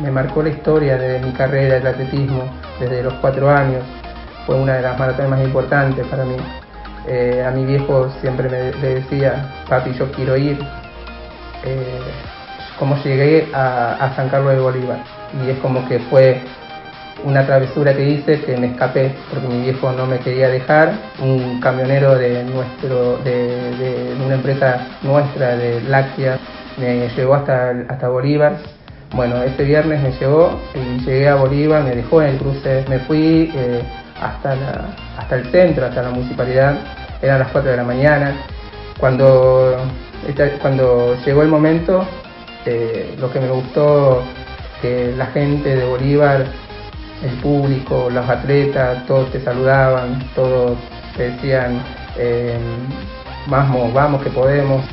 me marcó la historia de mi carrera del atletismo desde los cuatro años. Fue una de las maratones más importantes para mí. Eh, a mi viejo siempre me, decía, papi, yo quiero ir. Eh, como llegué a, San Carlos de Bolívar. Y es como que fue una travesura que hice que me escapé porque mi viejo no me quería dejar. Un camionero de nuestro, de, una empresa nuestra de lácteas me llevó hasta, hasta Bolívar. Bueno, ese viernes me llevó y llegué a Bolívar, me dejó en el cruce, me fui eh, hasta, hasta el centro, hasta la municipalidad, eran las 4 de la mañana. Cuando, cuando llegó el momento, eh, lo que me gustó, que la gente de Bolívar, el público, los atletas, todos te saludaban, todos te decían, eh, vamos, vamos que podemos.